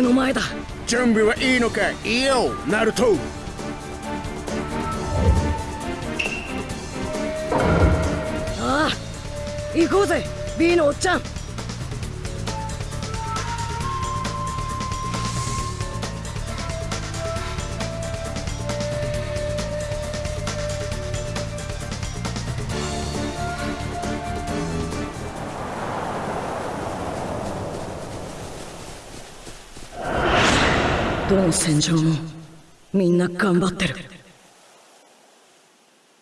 の前だ。準備はいいのか？いいよナルト。ああ行こうぜ B のおっちゃんどの戦場もみんな頑張ってる。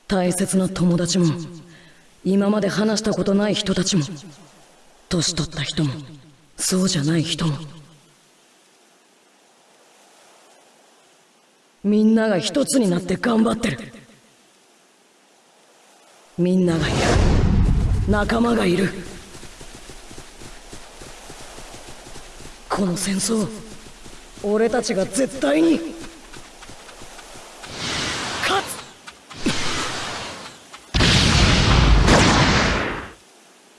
大切な友達も今まで話したことない人たちも年取った人もそうじゃない人もみんなが一つになって頑張ってる。みんながいる。仲間がいる。この戦争俺たちが絶対に勝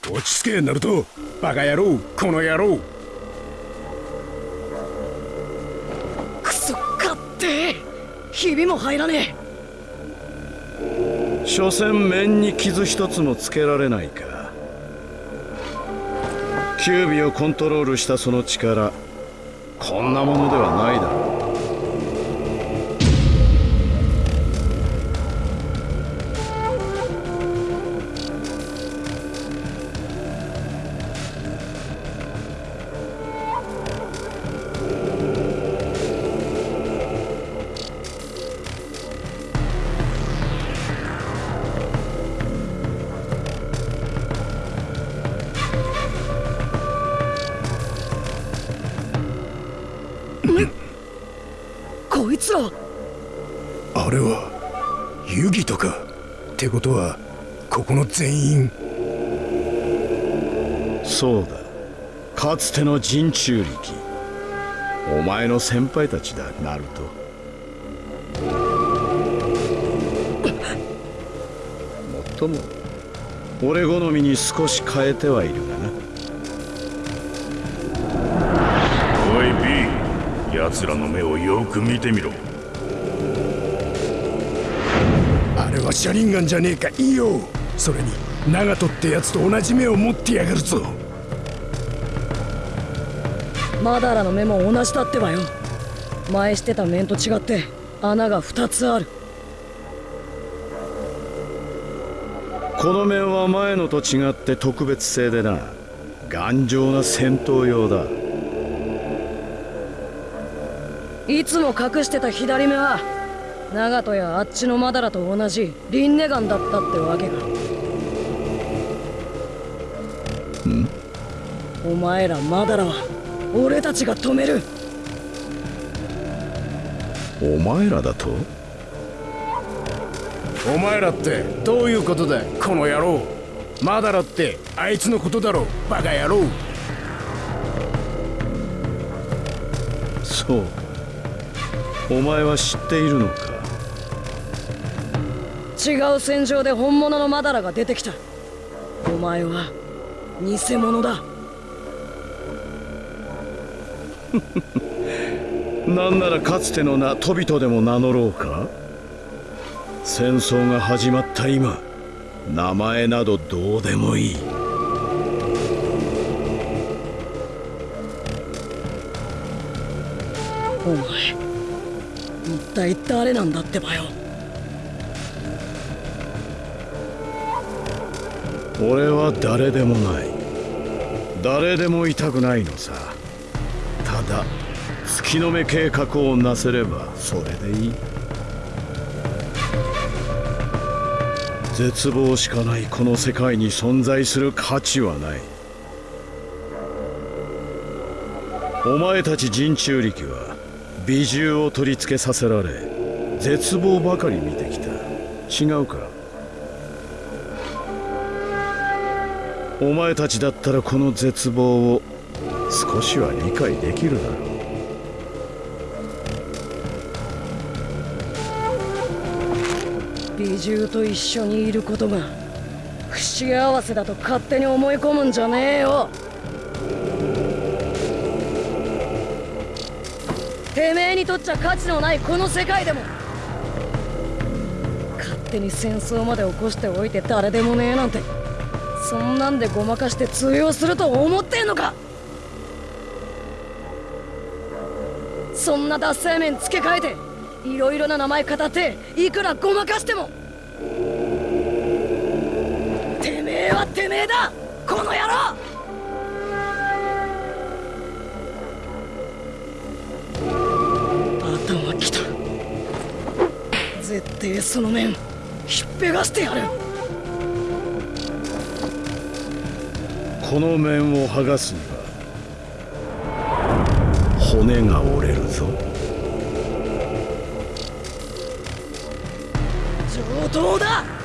つ。落ち着けナルト。バカ野郎この野郎。クソ勝ってひびも入らねえ。所詮面に傷一つもつけられないか。キュービをコントロールしたその力こんなものではないだろう。ってことはここの全員。そうだ。かつての人中力。お前の先輩たちだナルト。もっとも俺好みに少し変えてはいるがな。おい B 奴らの目をよく見てみろれは車輪ガンじゃねえかいいよそれに長門ってやつと同じ目を持ってやがるぞ。マダラの目も同じだってばよ。前してた面と違って穴が2つある。この面は前のと違って特別製でな。頑丈な戦闘用だ。いつも隠してた左目は長門やあっちのマダラと同じリンネガンだったってわけか。ん？お前らマダラは俺たちが止める。お前らだと？お前らってどういうことだこの野郎。マダラってあいつのことだろバカ野郎。そう。お前は知っているのか？違う戦場で本物のマダラが出てきた。お前は偽物だ。なんならかつての名トビトでも名乗ろうか？戦争が始まった今名前などどうでもいい。お前一体誰なんだってばよ俺は誰でもない。誰でもいたくないのさ。ただ月の目計画をなせればそれでいい。絶望しかないこの世界に存在する価値はない。お前たち人中力は美獣を取り付けさせられ絶望ばかり見てきた。違うか？お前たちだったらこの絶望を少しは理解できるだろう。美獣と一緒にいることが不幸せだと勝手に思い込むんじゃねえよ。てめえにとっちゃ価値のないこの世界でも。勝手に戦争まで起こしておいて誰でもねえなんて。そんなんでごまかして通用すると思ってんのか？そんな脱製面付け替えていろいろな名前語っていくらごまかしても。てめえはてめえだこの野郎！頭きた。絶対その面ひっぺがしてやる。この面を剥がすには骨が折れるぞ。上等だ!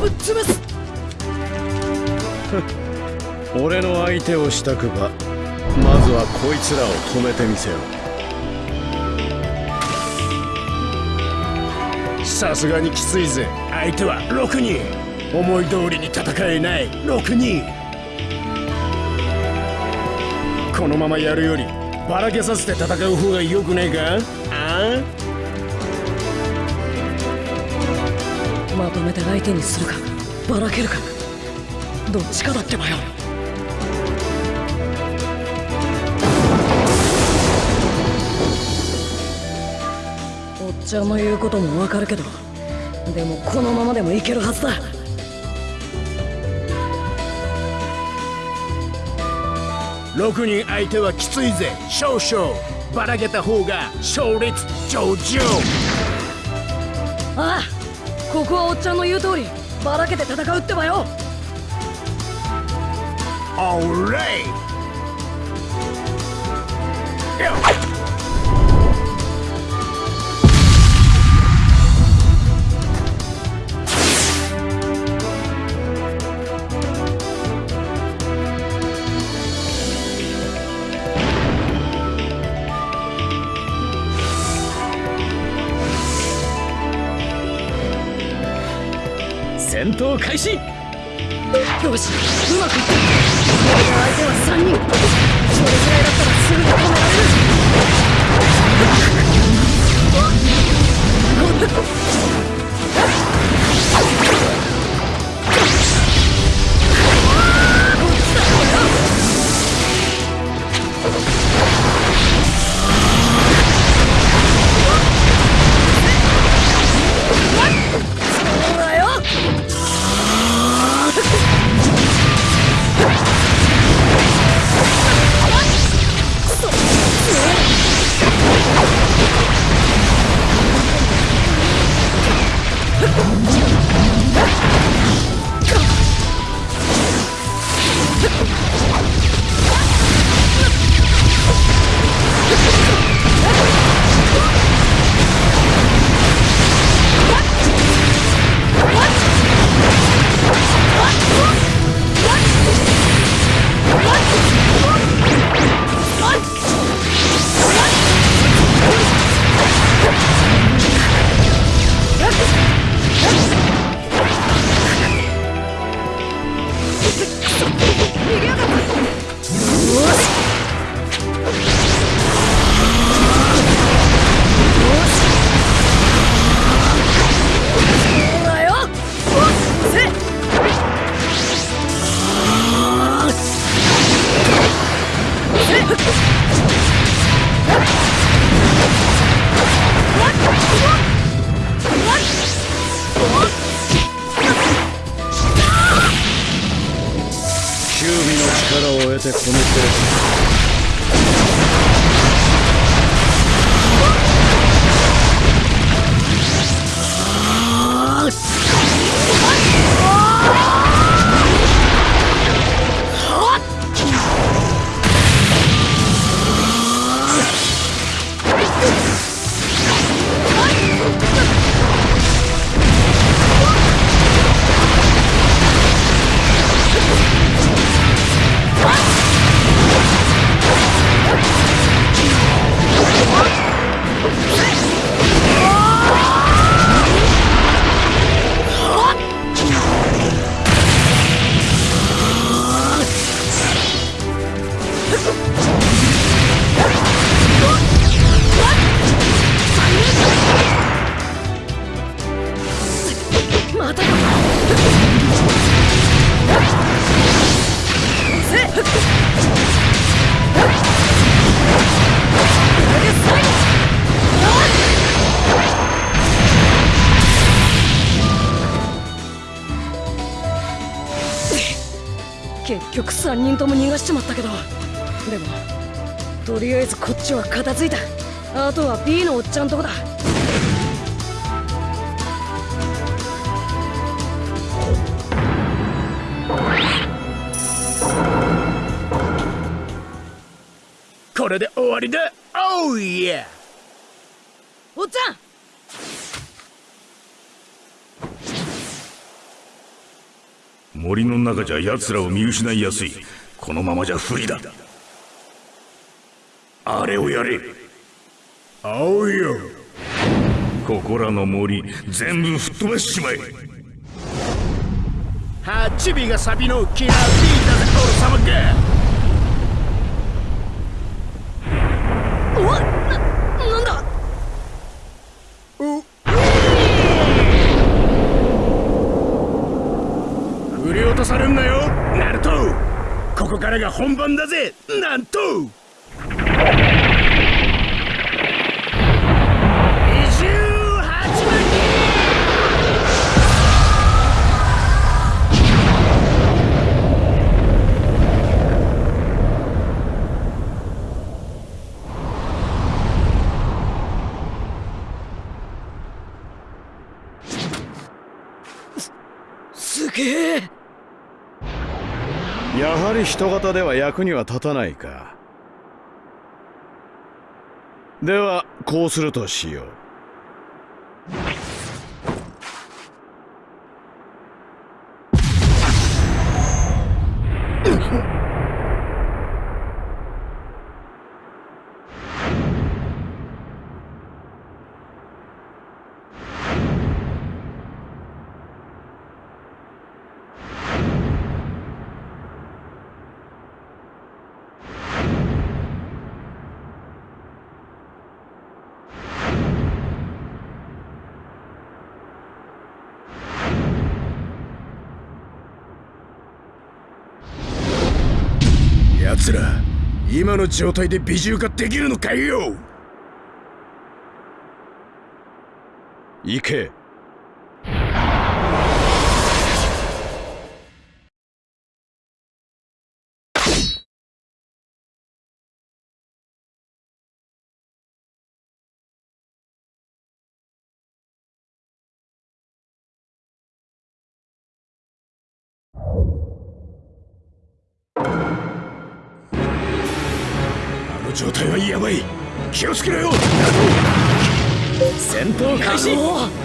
ぶっ潰す。俺の相手をしたくばまずはこいつらを止めてみせよ。さすがにきついぜ。相手は6人思い通りに戦えない。6人このままやるよりばらけさせて戦う方がよくねえか？あまめて相手にするかばらけるかどっちかだってばよおっちゃんの言うこともわかるけどでもこのままでもいけるはずだ。6人相手はきついぜ少々。ばらけた方が勝率上々。ああここはおっちゃんの言う通りばらけて戦うってばよ。オーレイ戦闘開始。よしうまくいった俺が相手は3人。それぐらいだったらすぐに止められる。そあえずこっちは片付いた。あとは B のおっちゃんとこだ。これで終わりだ。おういやおっちゃん！森の中じゃ奴らを見失いやすい。このままじゃ不利だ。あれをやれ。おうよ。ここらの森全部吹っ飛ばしちまえ。ハチビがサビのキラービーだぜ俺様が。うわななんだ？振り落とされんなよナルト。ここからが本番だぜなんとり人型では役には立たないか。ではこうするとしよう。奴ら今の状態で美獣化できるのかよ。行け。戦闘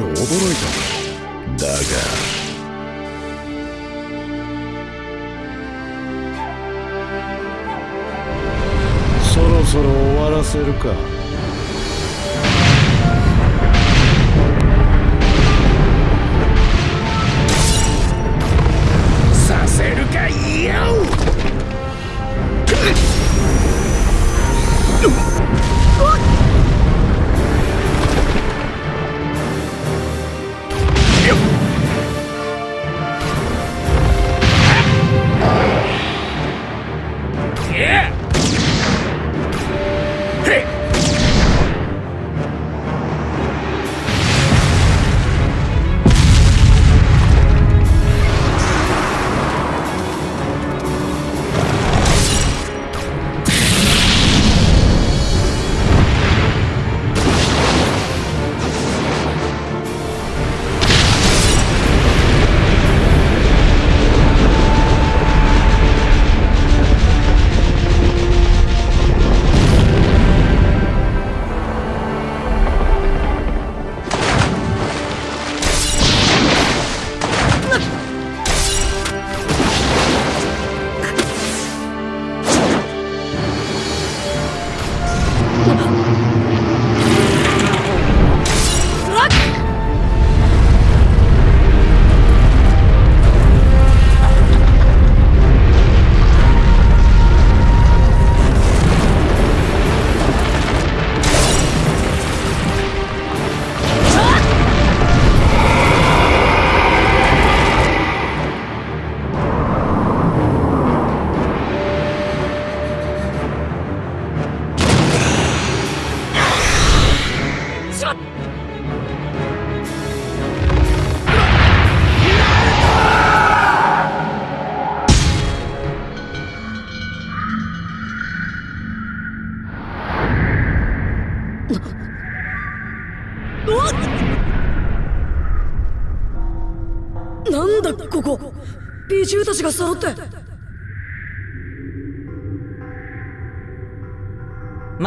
少驚いた。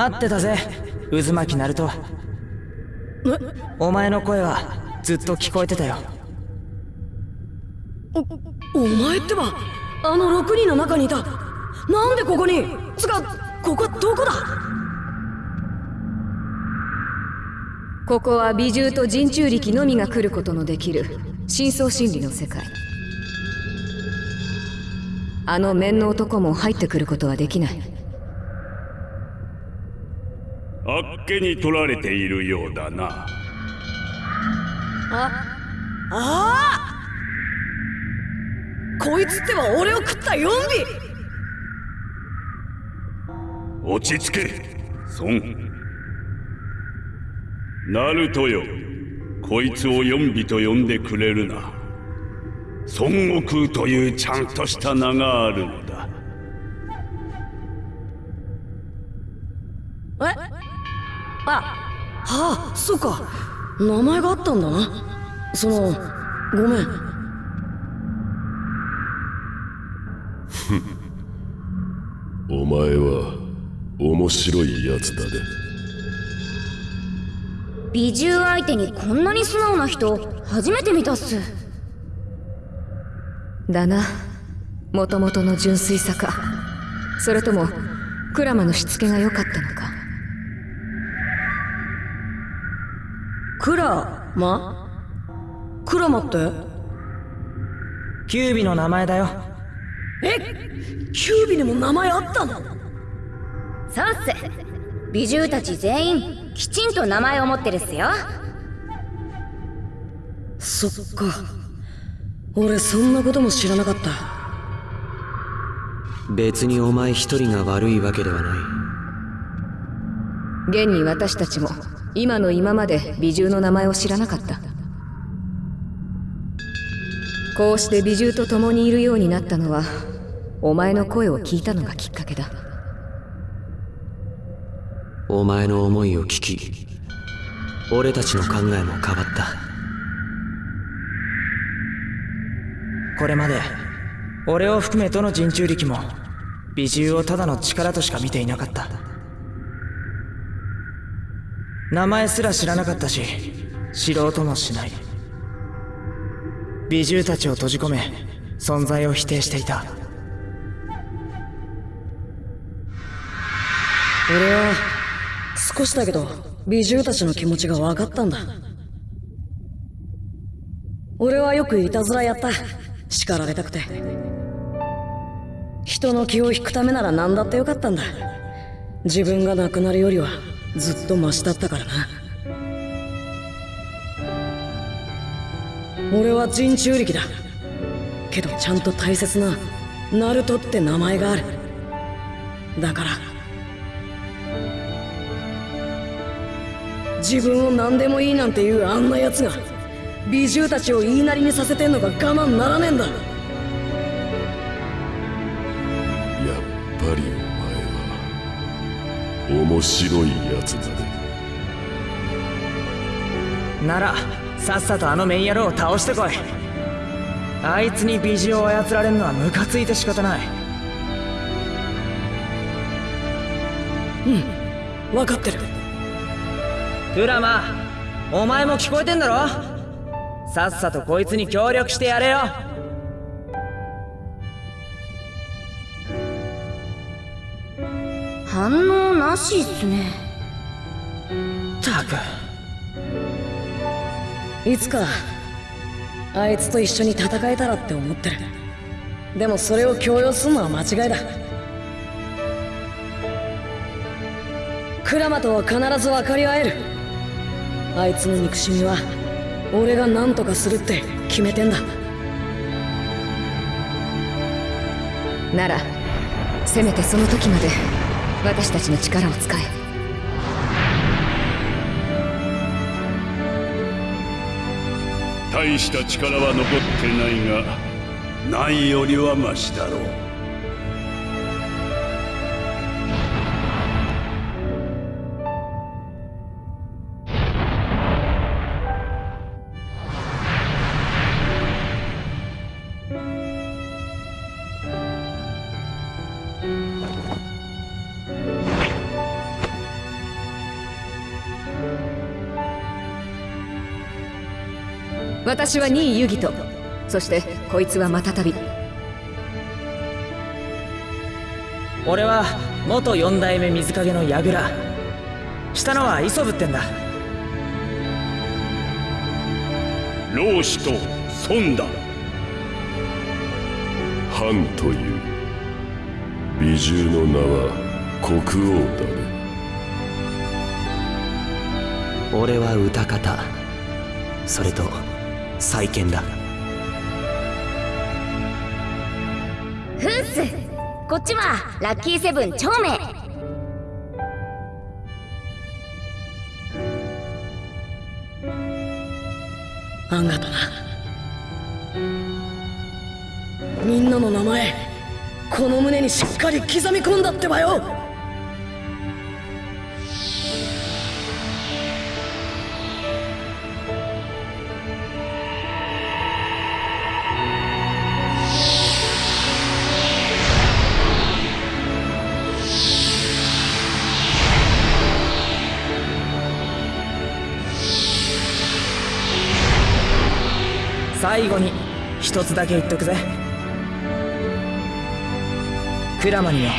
待ってたぜ。渦巻きナルトお前の声はずっと聞こえてたよ。お前ってば。あの6人の中にいた。なんでここに。つかここどこだ。ここは美獣と人中力のみが来ることのできる。深層心理の世界。あの面の男も入ってくることはできないあっけに取られているようだな。こいつってば俺を食ったヨンビ落ち着け孫。ナルトよ。こいつをヨンビと呼んでくれるな。孫悟空というちゃんとした名があるのあはあそっか。名前があったんだな。そのごめん。お前は面白いやつだね美獣相手にこんなに素直な人初めて見たっす。だな。もともとの純粋さか。それともクラマのしつけが良かったのかクラマクラマって。キュービの名前だよ。え？キュービにも名前あったの？そうっす美獣たち全員きちんと名前を持ってるっすよ。そっか。俺そんなことも知らなかった。別にお前一人が悪いわけではない。現に私たちも今の今まで美獣の名前を知らなかった。こうして美獣と共にいるようになったのはお前の声を聞いたのがきっかけだ。お前の思いを聞き俺たちの考えも変わった。これまで俺を含めどの人中力も美獣をただの力としか見ていなかった。名前すら知らなかったし知ろうともしない。美獣たちを閉じ込め存在を否定していた。俺は少しだけど美獣たちの気持ちが分かったんだ。俺はよくいたずらやった。叱られたくて。人の気を引くためなら何だってよかったんだ。自分が亡くなるよりは。ずっとマシだったからな。俺は人中力だ。けどちゃんと大切なナルトって名前がある。だから自分を何でもいいなんていうあんな奴が美獣たちを言いなりにさせてんのが我慢ならねえんだ。やっぱり面白いやつだね。ならさっさとあのメン野郎を倒してこい。あいつに美獣を操られるのはムカついて仕方ない。うん分かってる。クラマお前も聞こえてんだろ？さっさとこいつに協力してやれよ。反応なしっすね。たく。いつかあいつと一緒に戦えたらって思ってる。でもそれを強要するのは間違いだ。クラマとは必ず分かり合える。あいつの憎しみは俺が何とかするって決めてんだ。ならせめてその時まで私たちの力を使え。大した力は残ってないがないよりはマシだろう。私は2位ユギトそしてこいつはまたたび俺は元四代目水影の櫓。したのは磯部ってんだ。老子と孫だ。藩という美獣の名は国王だね。俺は歌方。それと再建だ。フンスこっちはラッキーセブン長命あんがとな。みんなの名前この胸にしっかり刻み込んだってばよ最後に一つだけ言っとくぜ。クラマにも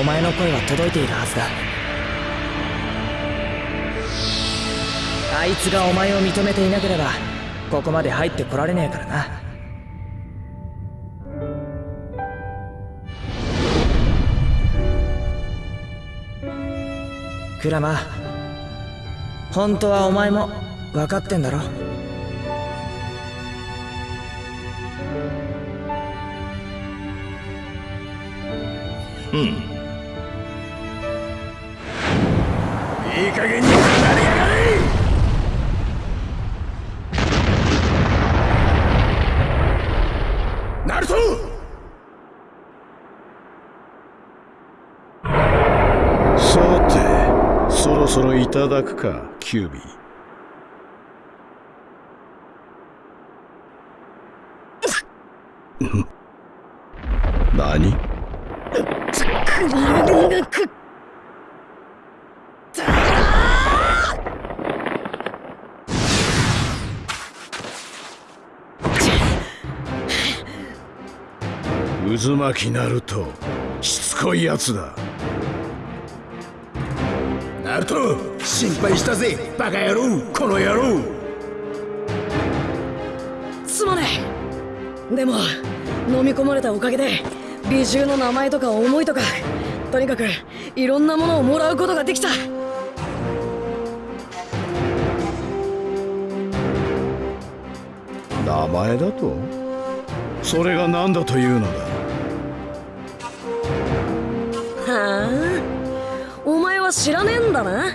お前の声は届いているはずだ。あいつがお前を認めていなければここまで入ってこられねえからな。クラマ本当はお前も分かってんだろ。いい加減に離れやがれナルトさてそろそろいただくかキュービー。何？渦巻きナルトしつこいやつだ。ナルト心配したぜ。バカ野郎この野郎。すまねえ。でも飲み込まれたおかげで美獣の名前とか思いとかとにかくいろんなものをもらうことができた。名前だと？それが何だというのだ？は知らねえんだな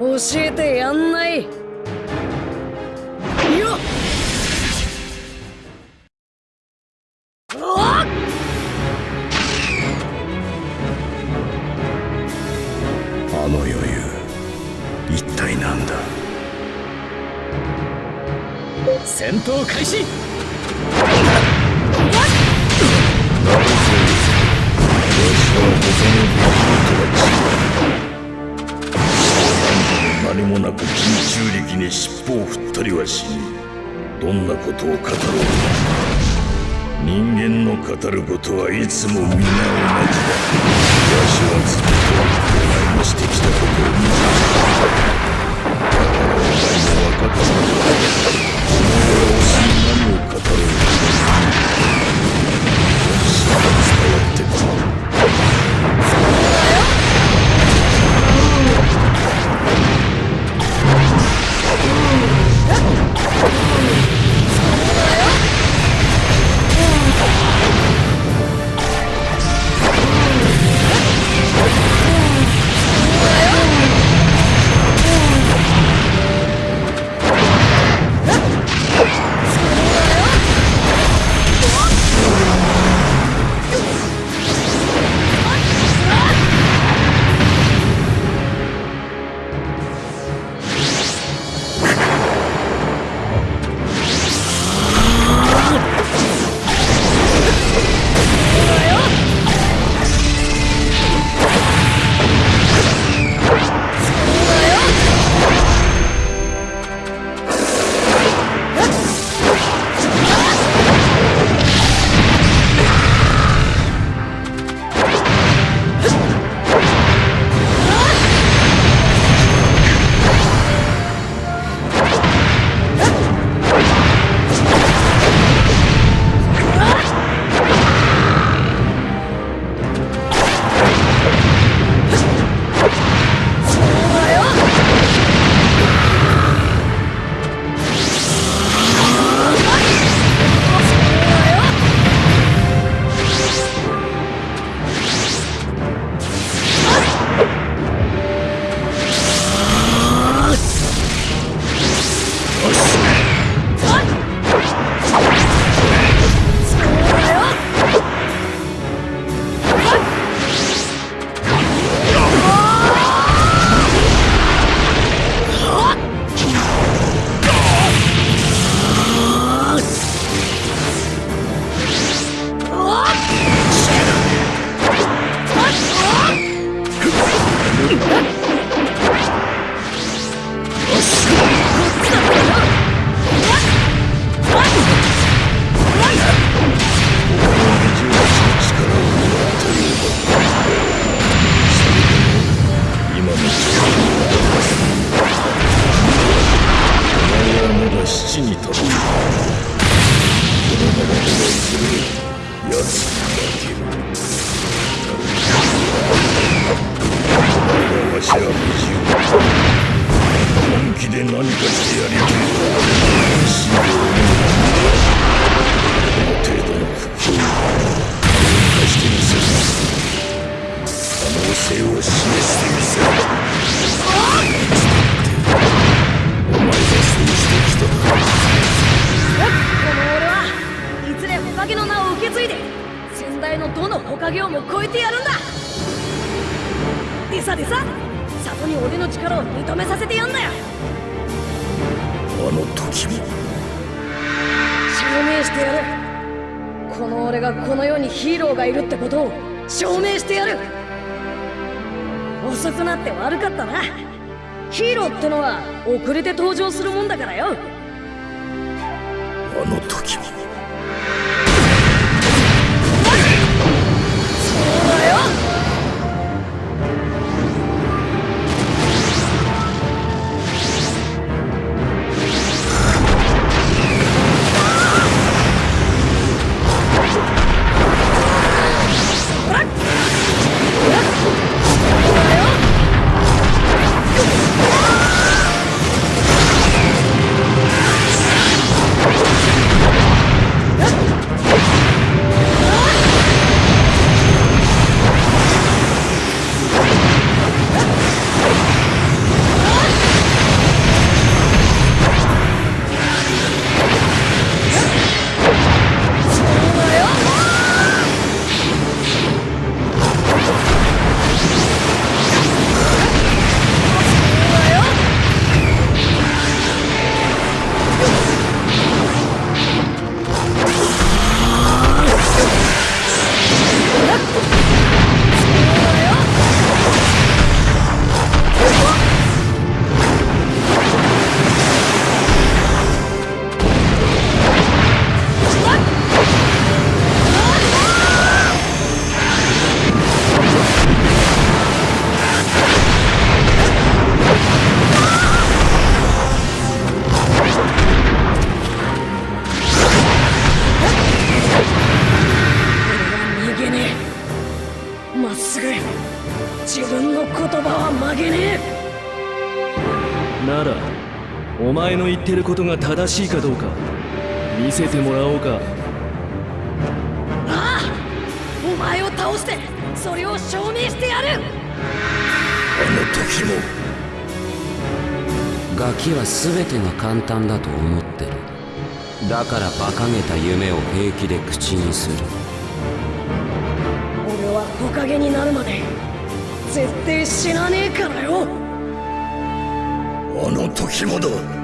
教えてやんない。よっ。おっ。あの余裕一体何だ？戦闘開始ことを語ろう人間の語ることはいつも皆同じだわしはずっとお前のしてきたことを見てだからお前も分かったのだお前は推しに何を語ろうと本心が伝わってくるあの時も。しいかどうか見せてもらおうか。ああお前を倒してそれを証明してやる。あの時もガキは全てが簡単だと思ってる。だから馬鹿げた夢を平気で口にする。俺は木陰になるまで絶対死なねえからよ。あの時もだ。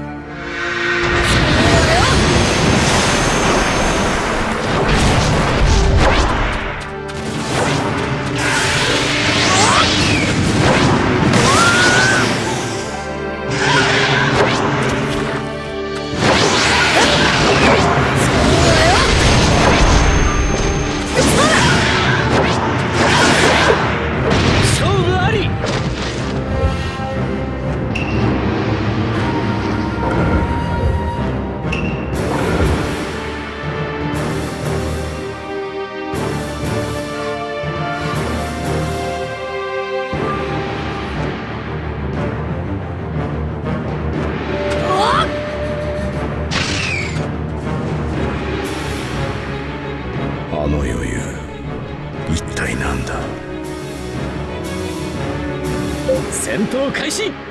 不开心。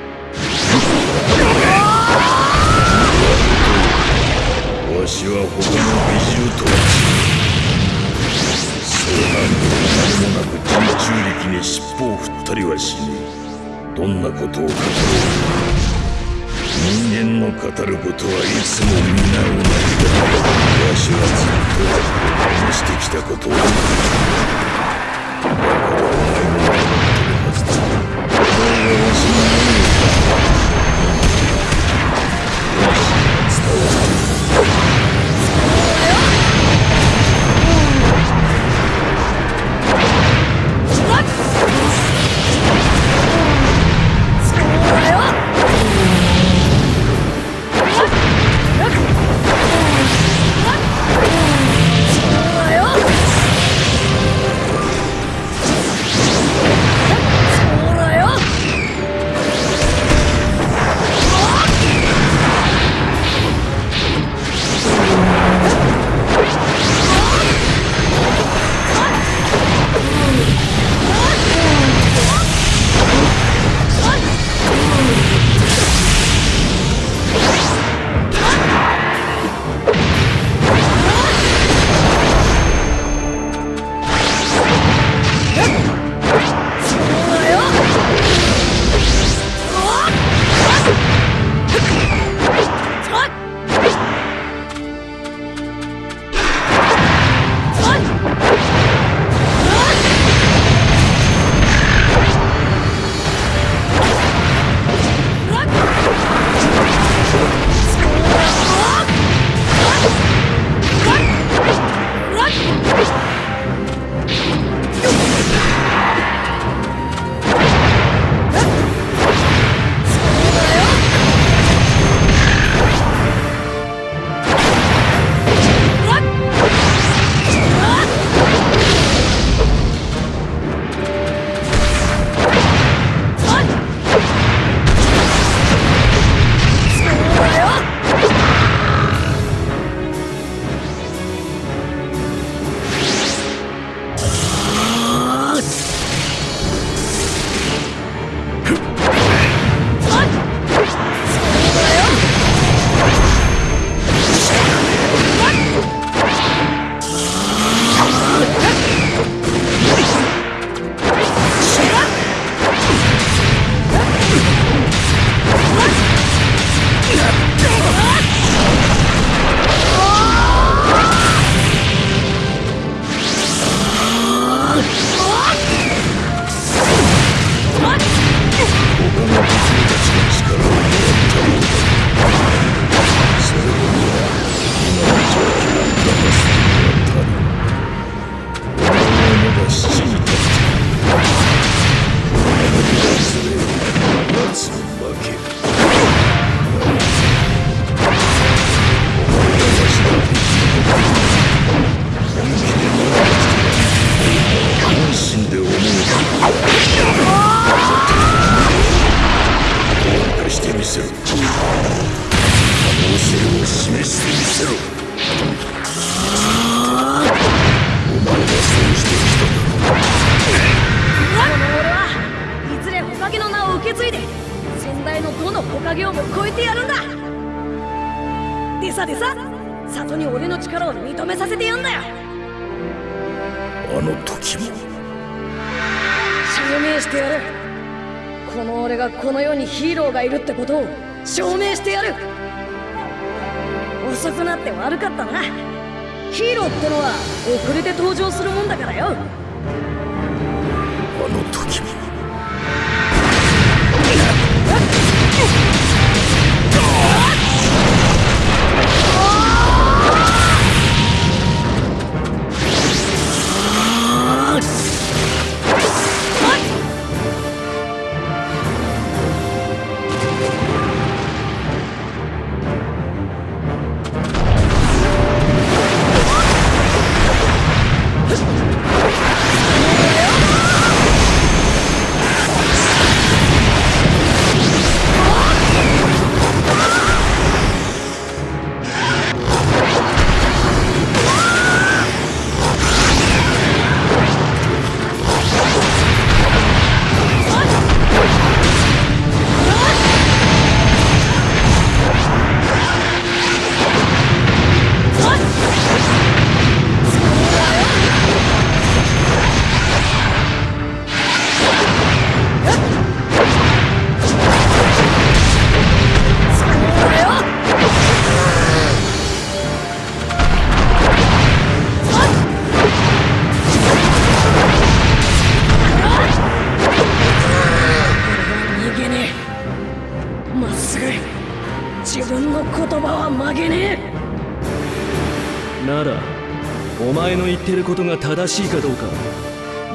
前の言ってることが正しいかどうか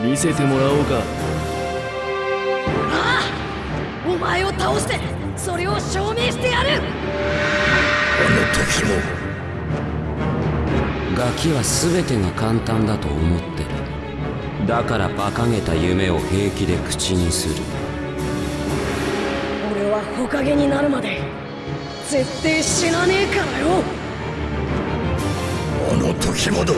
見せてもらおうか。ああお前を倒してそれを証明してやる。あの時も。ガキは全てが簡単だと思ってる。だから馬鹿げた夢を平気で口にする。俺は火影になるまで絶対死なねえからよ。あの時もだ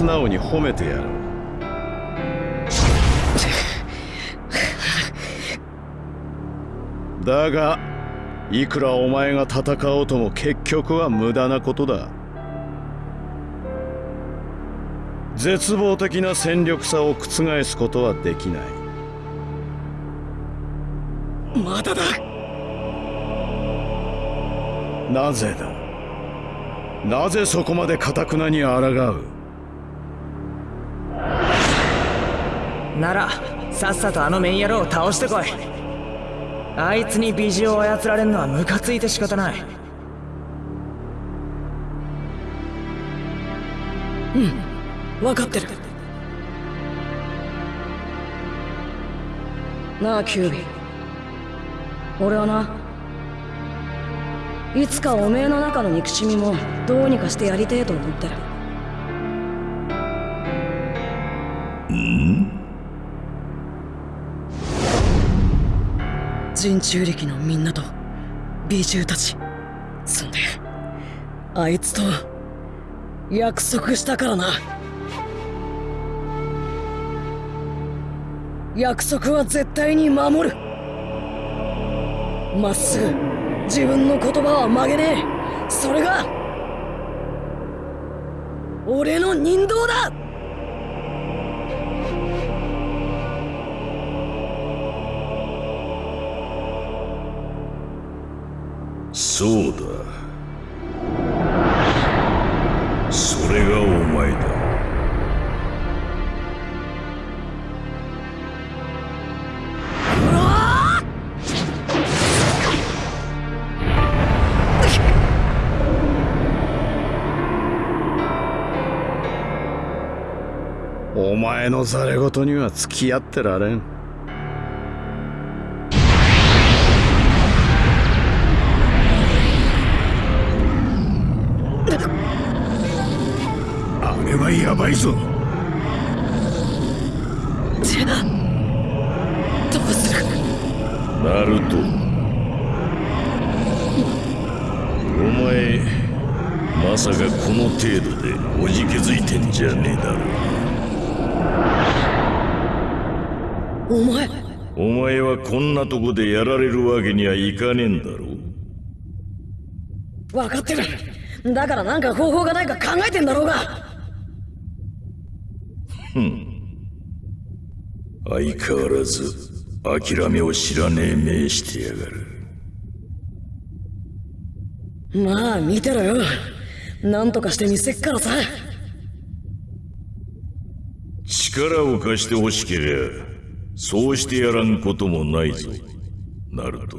素直に褒めてやる だがいくらお前が戦おうとも結局は無駄なことだ。絶望的な戦力差を覆すことはできない。まだだ。なぜだ？なぜそこまでかたくなに抗う？ならさっさとあのメン野郎を倒してこい。あいつに美女を操られるのはムカついて仕方ない。うん。分かってる。なあキュービ。ー俺はないつかおめえの中の憎しみもどうにかしてやりてえと思ってる。人中力のみんなと美獣たち。そんであいつと約束したからな。約束は絶対に守る。まっすぐ自分の言葉は曲げねえ。それが俺の人道だ。前のざれ言には付き合ってられん。あれはやばいぞ。じゃあどうする？ナルトなとこでやられるわけにはいかねえんだろ分かってる。だからなんか方法がないか考えてんだろうが。ふん。相変わらず諦めを知らねえ目してやがる。まあ見てろよ。なんとかしてみせっからさ。力を貸してほしけりゃそうしてやらんこともないぞ。ナルト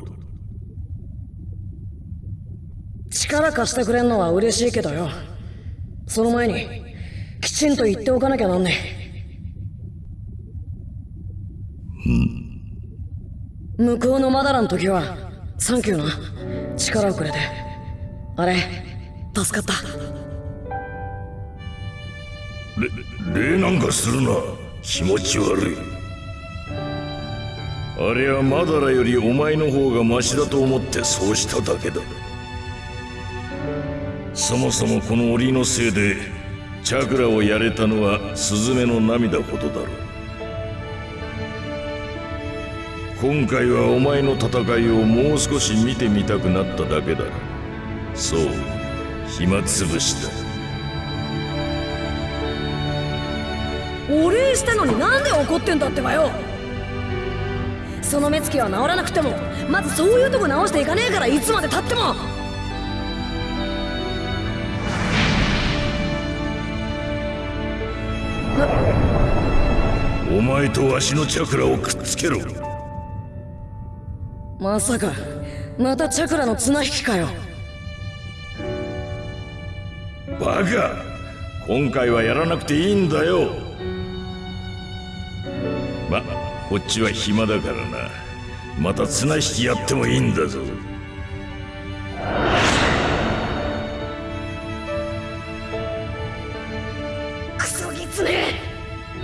力貸してくれんのは嬉しいけどよ。その前にきちんと言っておかなきゃなんねえ。向こうのマダラの時はサンキューな。力をくれて。あれ助かった。礼なんかするな。気持ち悪いあれはマダラよりお前の方がマシだと思ってそうしただけだ。そもそもこの檻のせいでチャクラをやれたのはスズメの涙ほどだろう。今回はお前の戦いをもう少し見てみたくなっただけだそう暇つぶしだ。お礼したのになんで怒ってんだってばよ。その目つきは治らなくてもまずそういうとこ直していかねえからいつまでたっても。お前とわしのチャクラをくっつけろ。まさかまたチャクラの綱引きかよ。バカ今回はやらなくていいんだよこっちは暇だからな。また綱引きやってもいいんだぞ。クソギツネ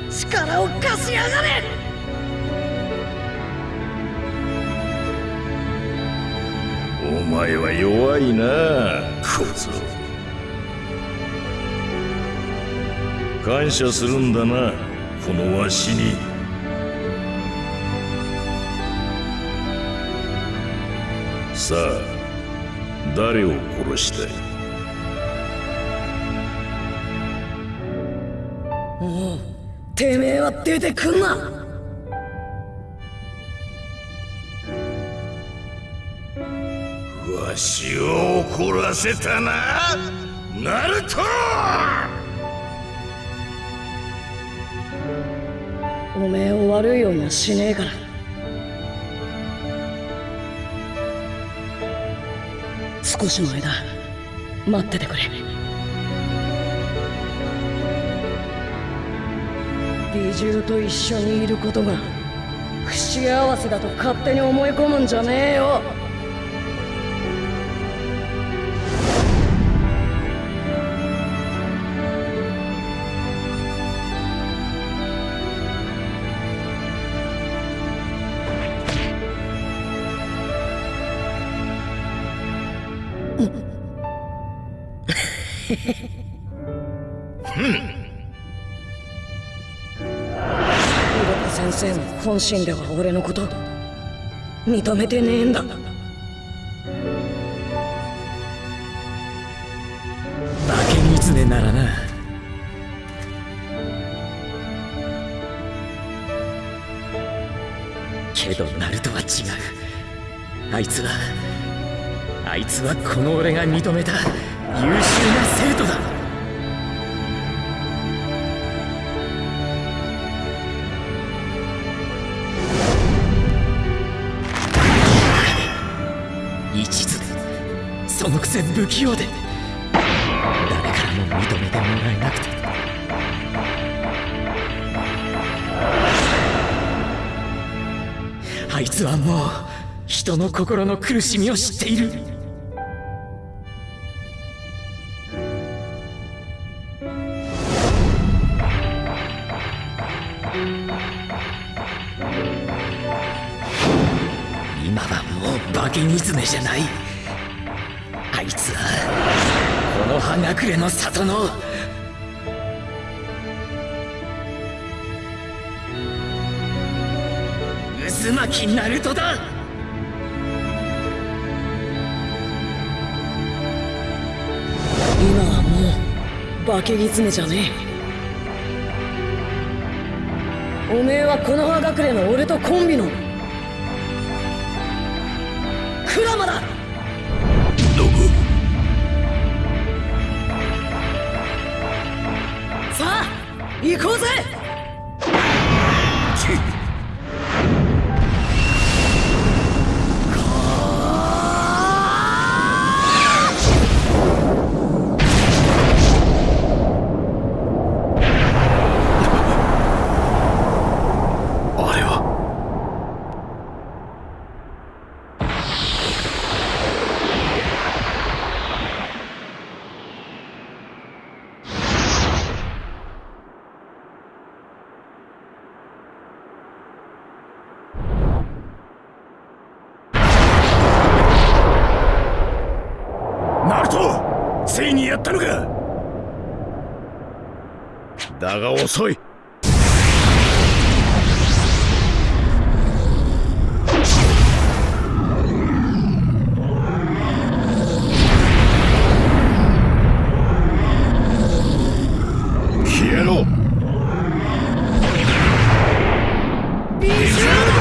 力を貸しやがれ。お前は弱いな。小僧感謝するんだなこのわしにさあ誰を殺したいもうてめえは出てくんな。わしを怒らせたなナルト！おめえを悪いようにはしねえから少しの間待っててくれ。美獣と一緒にいることが不幸せだと勝手に思い込むんじゃねえよ。本心では俺のこと認めてねえんだ。化け狐ならな。けどナルトは違う。あいつはあいつはこの俺が認めた優秀な生徒だ。然不器用で。誰からも認めてもらえなくて。あいつはもう人の心の苦しみを知っている。け狐じゃねえ。おめえはこの葉隠れの俺とコンビの。クラマだ。だが遅い消えろビジュー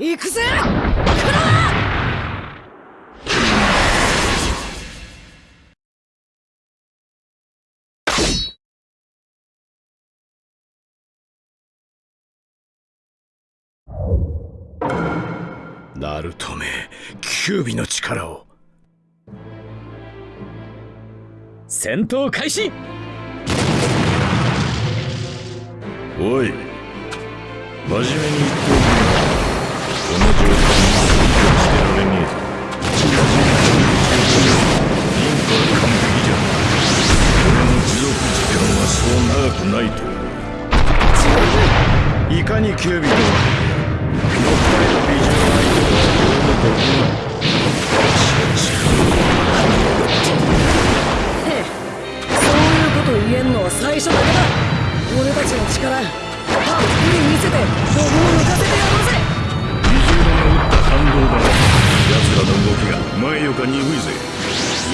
行くぜナルトめキュービの力を。戦闘開始！おい真面目に言っておくがこの状態にしてられねえ。真面目にリンクは完璧じゃ俺の持続時間はそう長くないと。いかにキュービとは残りの美女の相手は両の国へえそういうこと言えんのは最初だけだ俺たちの力たっぷり見せて僕を抜かせてやろうぜ美獣の打った反動だ奴らの動きが前よか鈍いぜ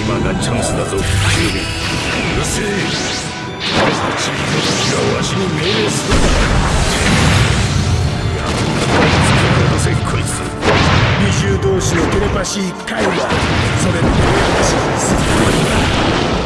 今がチャンスだぞキュービうるせえ俺たちの時がわしに命令するんだやっぱりつけ戻せこいつ怪獣同士のテレパシー会話それの話するこ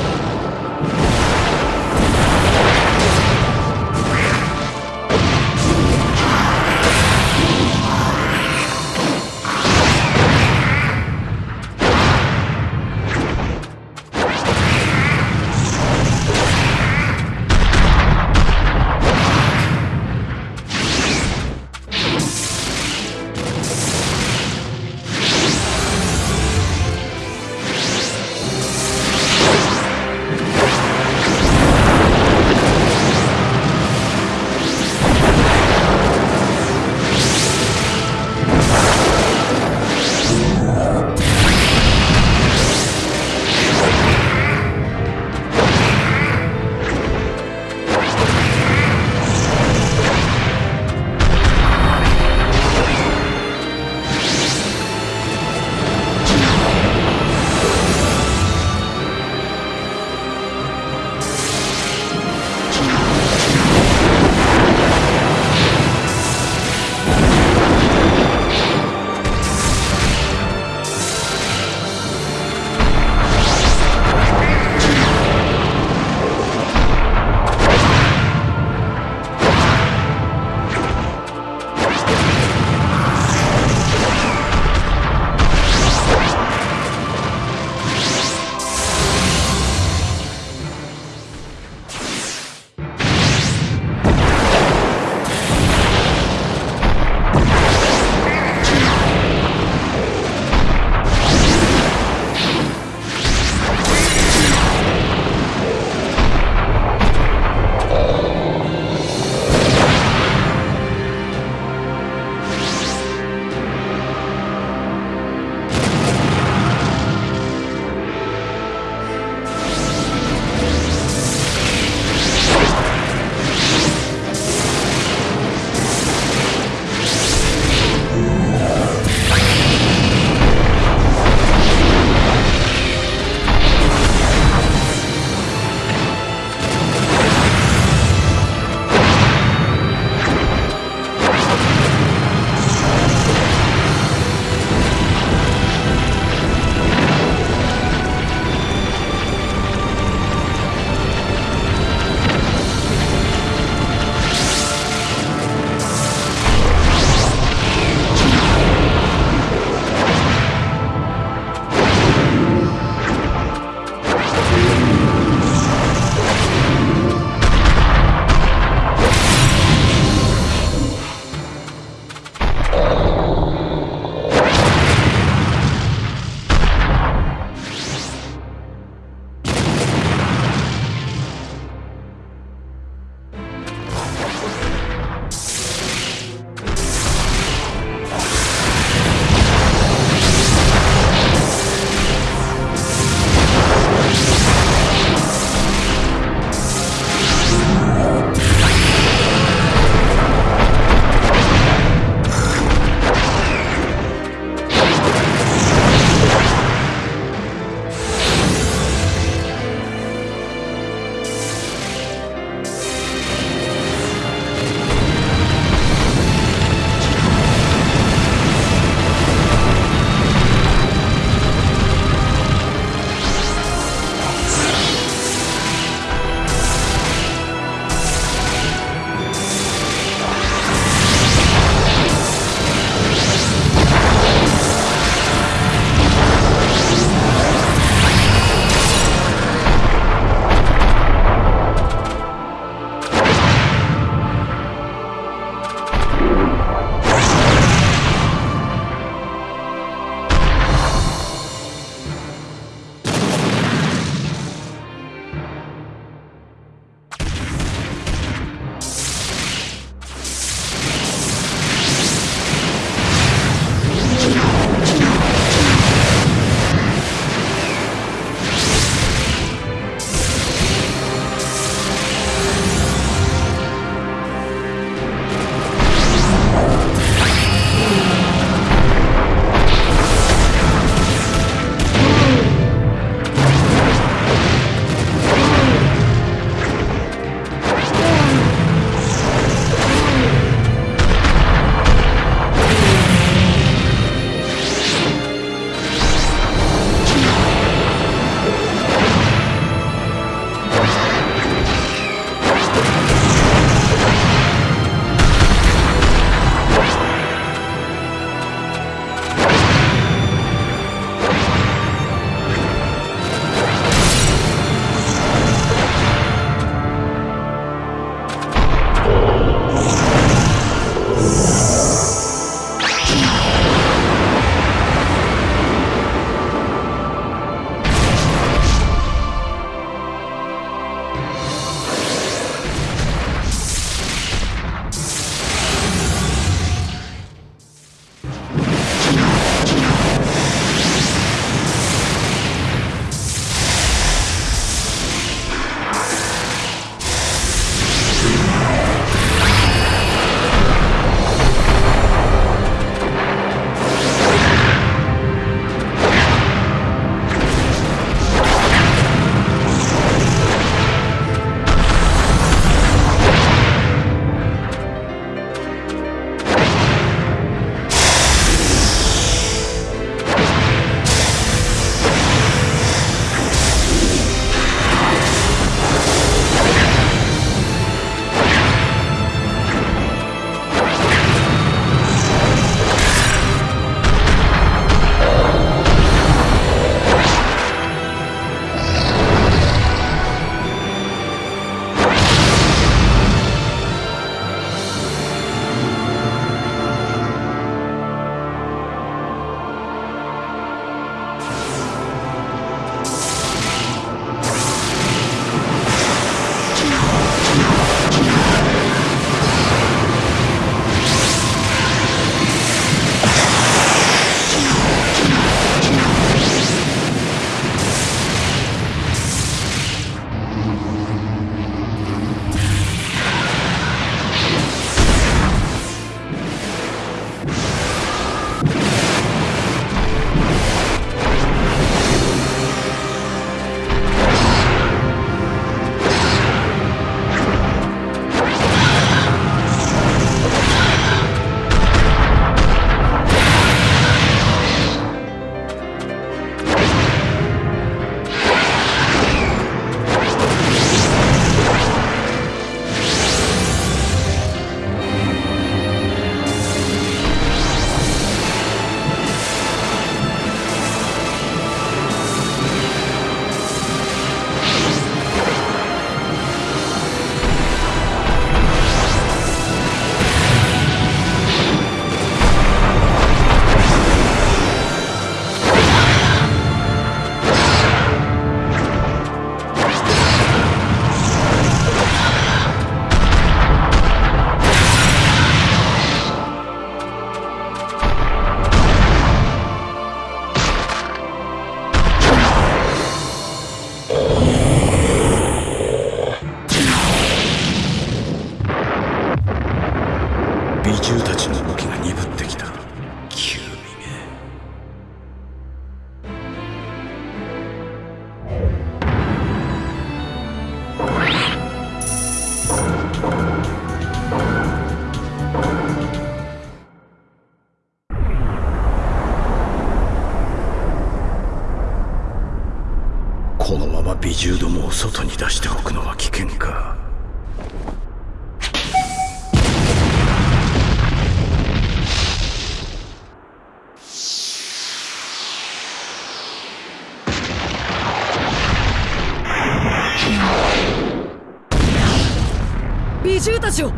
美獣たちを。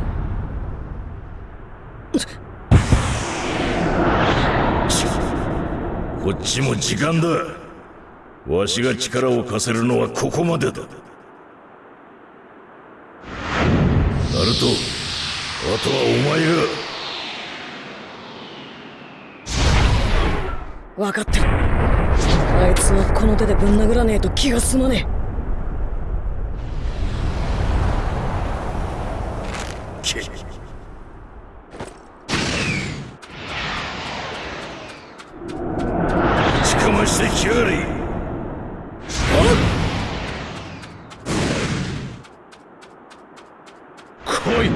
こっちも時間だ。わしが力を貸せるのはここまでだ。ナルトあとはお前が。分かってる。あいつはこの手でぶん殴らねえと気が済まねけぶちかましてきやがれ来い。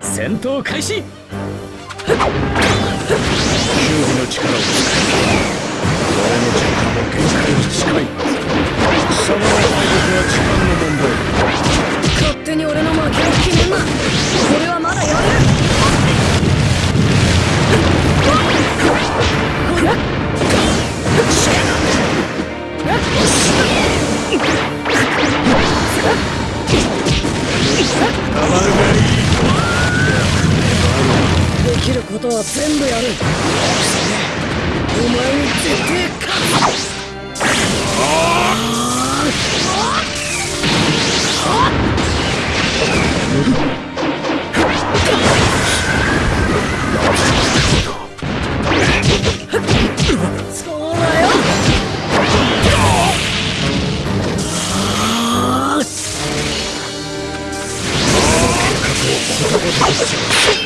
戦闘開始。周囲の力を使え俺の時間も限界に近い貴様の敗北は時間の問題勝手に俺の負けを決めんな俺はまだやるたまるがいいできることは全部やる。お前に絶対勝つそうだよ先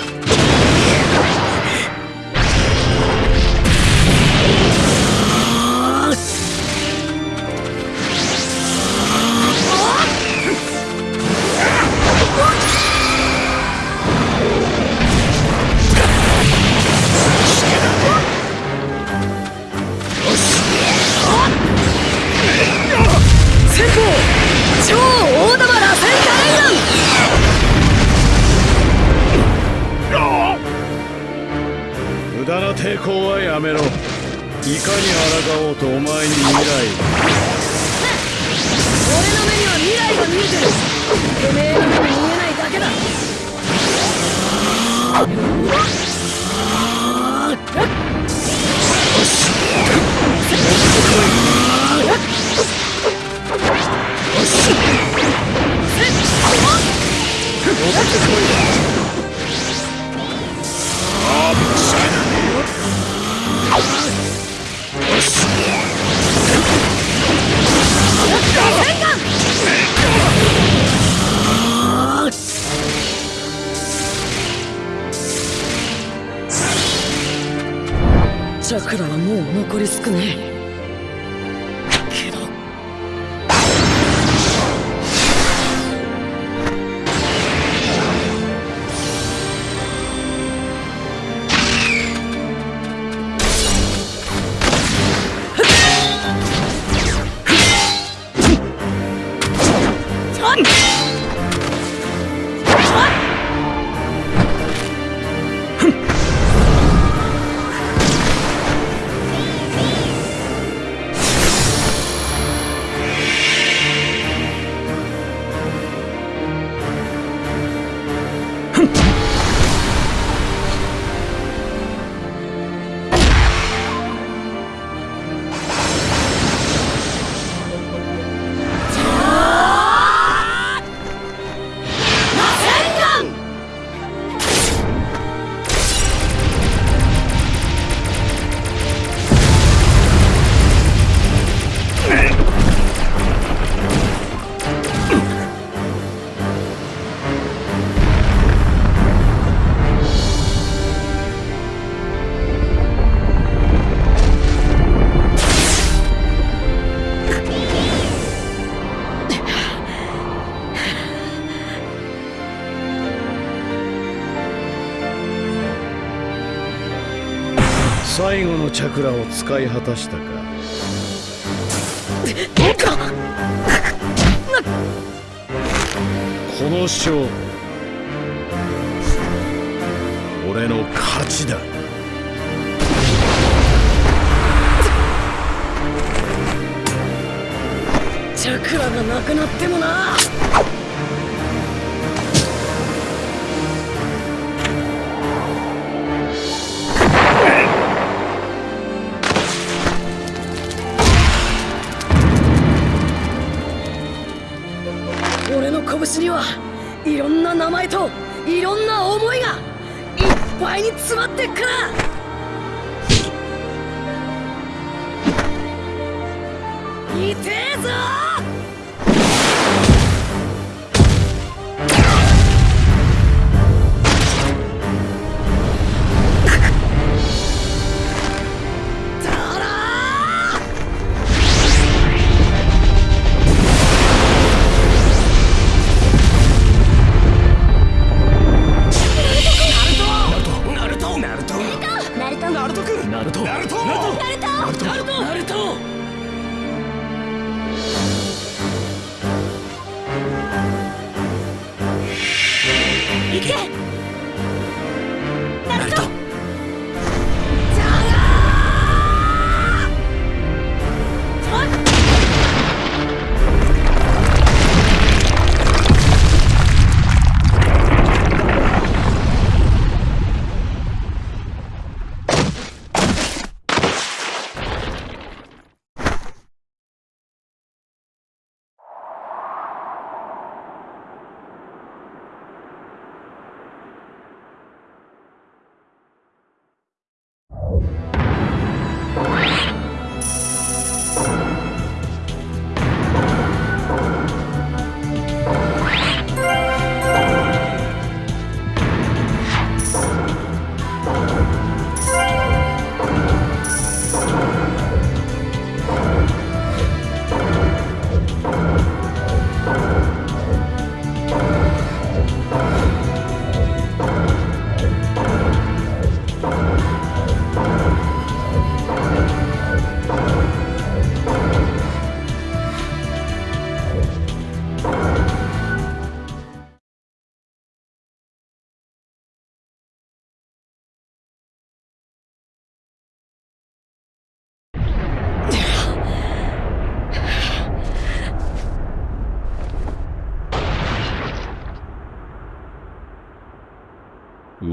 のチャクラを使い果たしたか。この勝負。俺の勝ちだ。チャクラがなくなってもな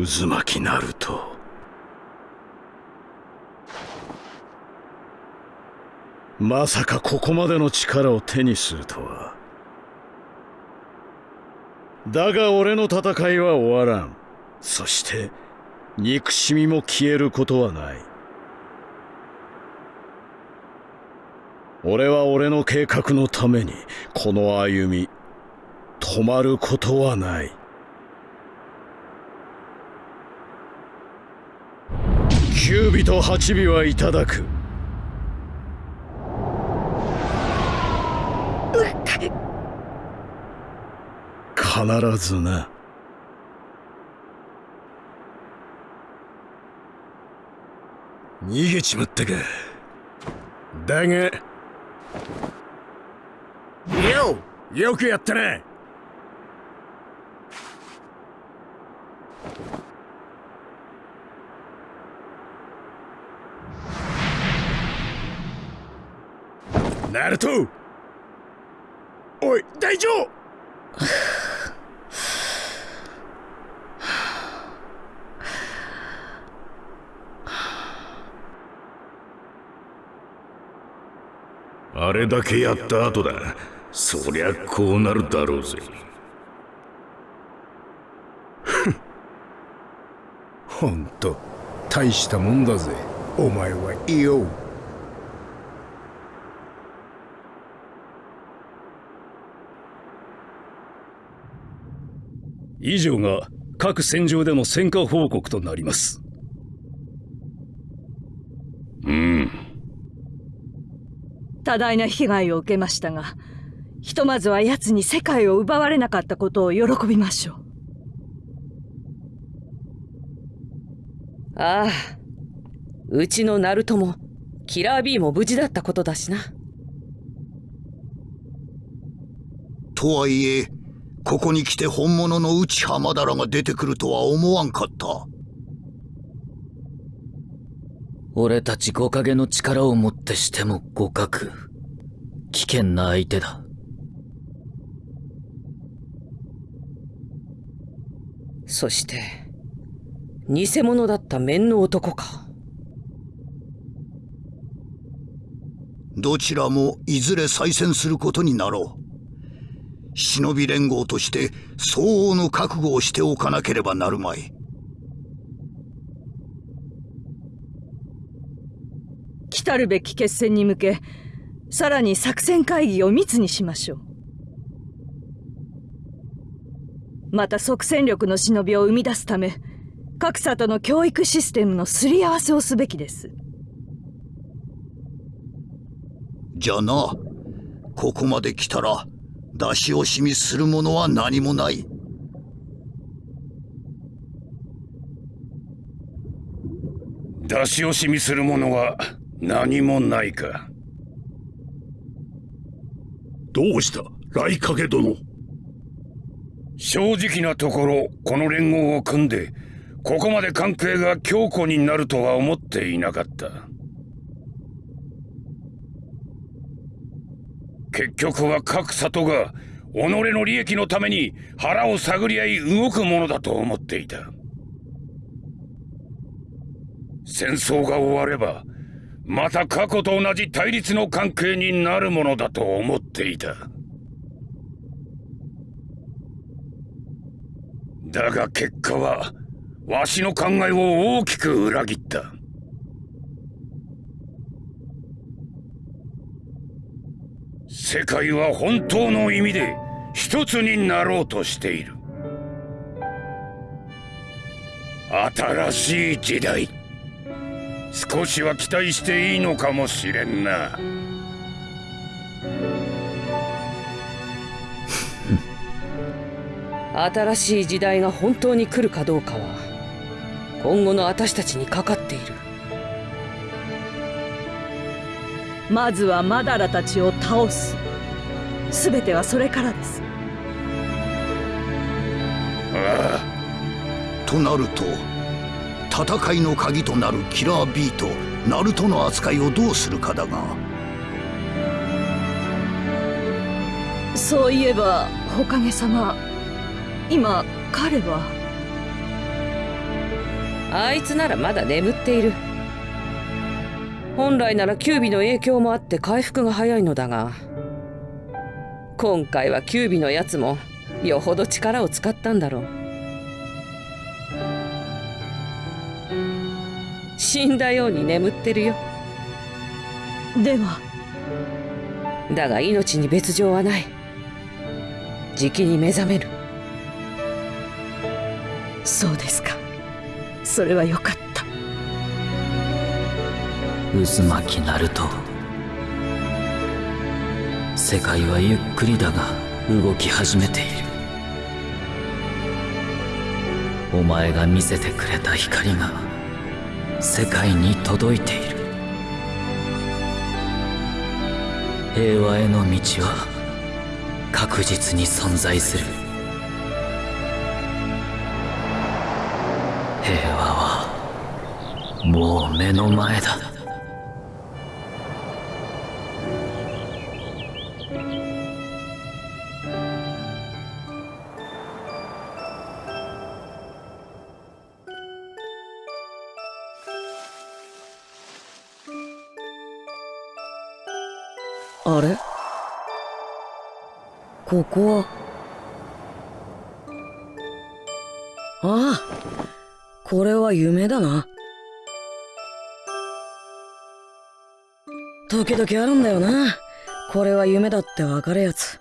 渦巻きナルトまさかここまでの力を手にするとは。だが俺の戦いは終わらん。そして憎しみも消えることはない。俺は俺の計画のためにこの歩み止まることはない。九尾と八尾はいただく。必ずな。逃げちまったか。だが。よよくやったな。ナルト!おい大丈夫!あれだけやった後だ。そりゃこうなるだろうぜ。ほんと大したもんだぜ。お前はいいよ以上が各戦場での戦果報告となります。うん。多大な被害を受けましたがひとまずは奴に世界を奪われなかったことを喜びましょう。ああ。うちのナルトもキラー B も無事だったことだしな。とはいえここに来て本物の内浜田らが出てくるとは思わんかった。俺たち五影の力をもってしても互角。危険な相手だ。そして偽物だった面の男か。どちらもいずれ再戦することになろう忍び連合として相応の覚悟をしておかなければなるまい。来るべき決戦に向けさらに作戦会議を密にしましょう。また即戦力の忍びを生み出すため各里の教育システムのすり合わせをすべきです。じゃなここまで来たら出し惜しみするものは何もない。出し惜しみするものは何もないか。どうした？来影殿。正直なところこの連合を組んでここまで関係が強固になるとは思っていなかった結局は各里が己の利益のために腹を探り合い動くものだと思っていた。戦争が終わればまた過去と同じ対立の関係になるものだと思っていた。だが結果はわしの考えを大きく裏切った。世界は本当の意味で一つになろうとしている。新しい時代。少しは期待していいのかもしれんな。新しい時代が本当に来るかどうかは今後の私たちにかかまずはマダラたちを倒す。全てはそれからです。ああ。となると戦いの鍵となるキラー B とナルトの扱いをどうするかだが。そういえば火影様今彼は。あいつならまだ眠っている本来ならキュービの影響もあって回復が早いのだが今回はキュービのやつもよほど力を使ったんだろう。死んだように眠ってるよ。では。だが命に別状はない。じきに目覚める。そうですか。それはよかった渦巻きナルト世界はゆっくりだが動き始めている。お前が見せてくれた光が世界に届いている。平和への道は確実に存在する。平和はもう目の前だ。ここ。はああこれは夢だな。時々あるんだよな。これは夢だってわかるやつ。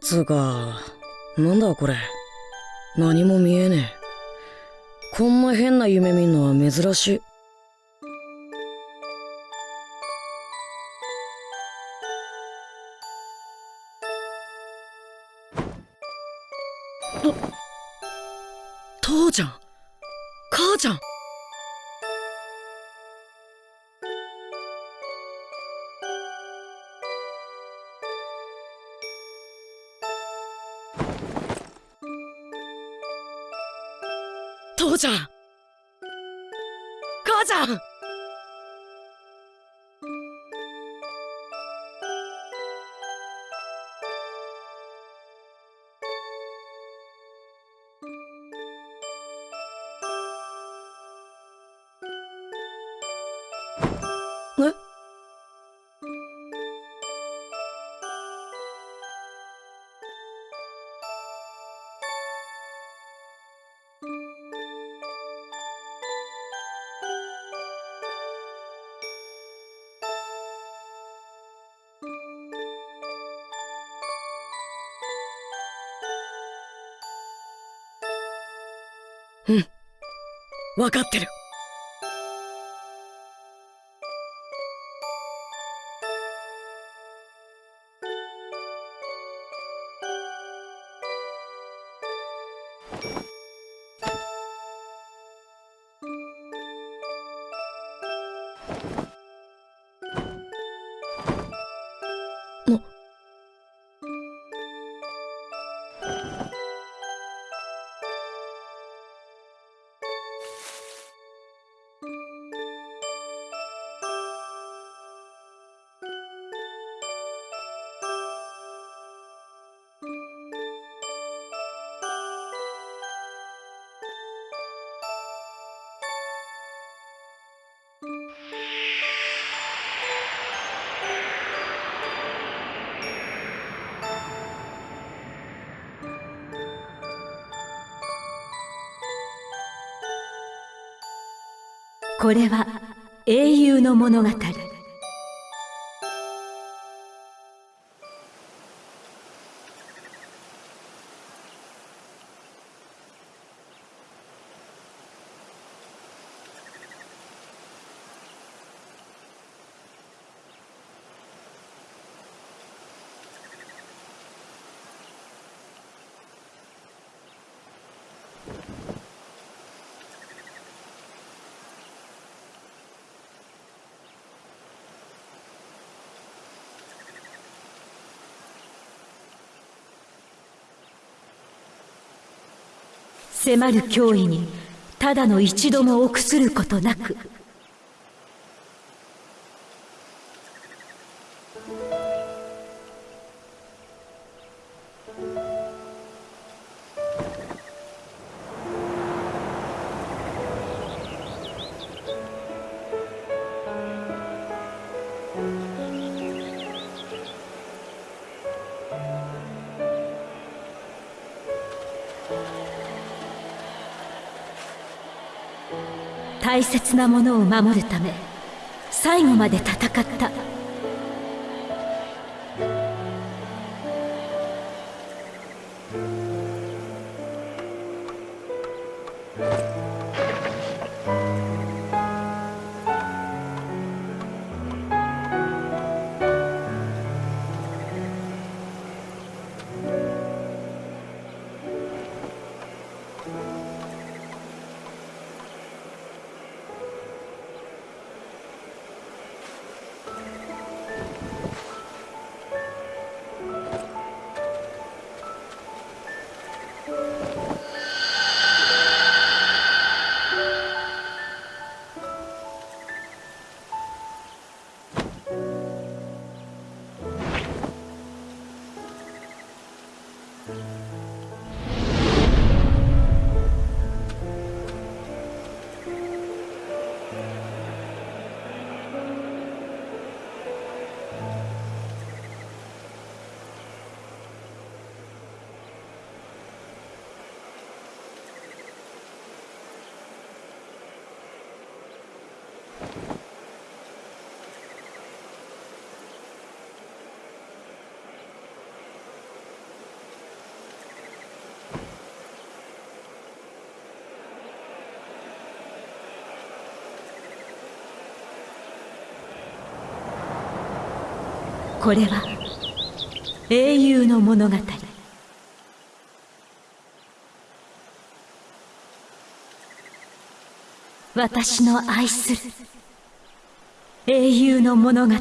つうかなんだこれ。何も見えねえ。こんな変な夢見んのは珍しい。父ちゃん。母ちゃん。父ちゃん。母ちゃん。分かってる。これは英雄の物語。迫る脅威にただの一度も臆することなく。大切なものを守るため最後まで戦った。これは英雄の物語。私の愛する英雄の物語。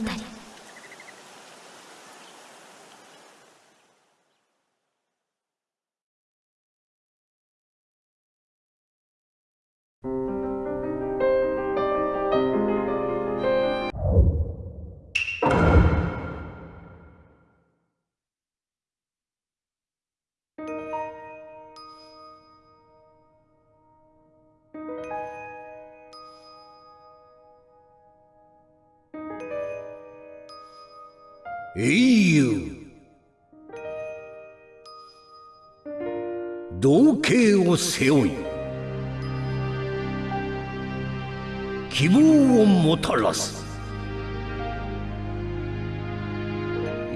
希望をもたらす。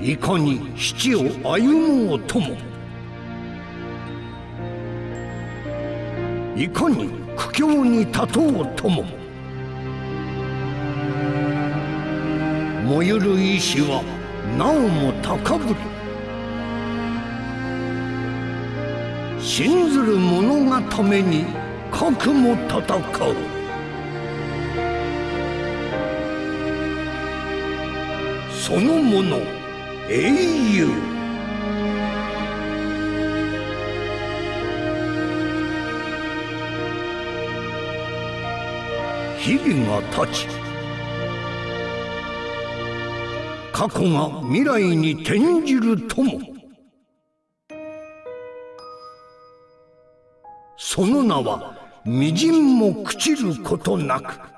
いかに七を歩もうとも。いかに苦境に立とうとも。燃ゆる意志はなおも高ぶり。信ずる者がために核も戦う。そのもの。英雄。日々が経ち。過去が未来に転じるとも。その名はみじんも朽ちることなく。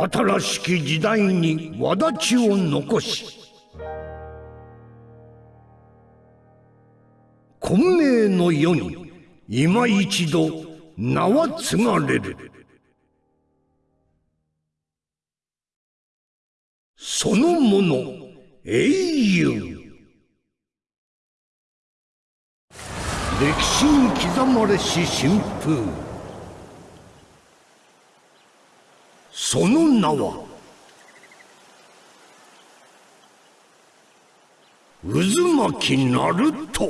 新しき時代に轍を残し混迷の世に今一度名は継がれる。そのもの英雄。歴史に刻まれし新風その名は渦巻きナルト